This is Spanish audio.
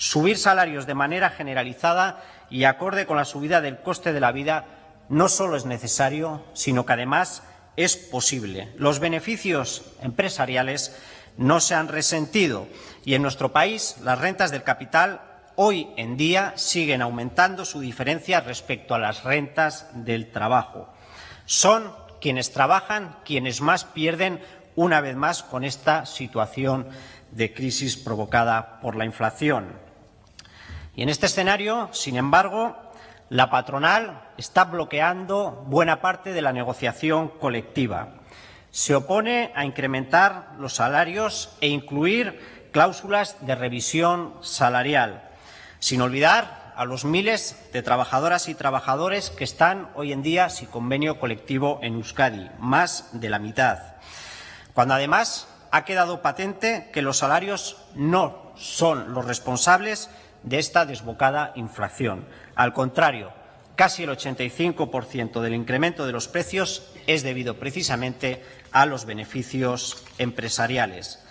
Subir salarios de manera generalizada y acorde con la subida del coste de la vida no solo es necesario, sino que además es posible. Los beneficios empresariales no se han resentido y en nuestro país las rentas del capital hoy en día siguen aumentando su diferencia respecto a las rentas del trabajo. Son quienes trabajan quienes más pierden una vez más con esta situación de crisis provocada por la inflación. Y en este escenario, sin embargo, la patronal está bloqueando buena parte de la negociación colectiva. Se opone a incrementar los salarios e incluir cláusulas de revisión salarial, sin olvidar a los miles de trabajadoras y trabajadores que están hoy en día sin convenio colectivo en Euskadi, más de la mitad. Cuando además ha quedado patente que los salarios no son los responsables de esta desbocada inflación. Al contrario, casi el 85% del incremento de los precios es debido precisamente a los beneficios empresariales.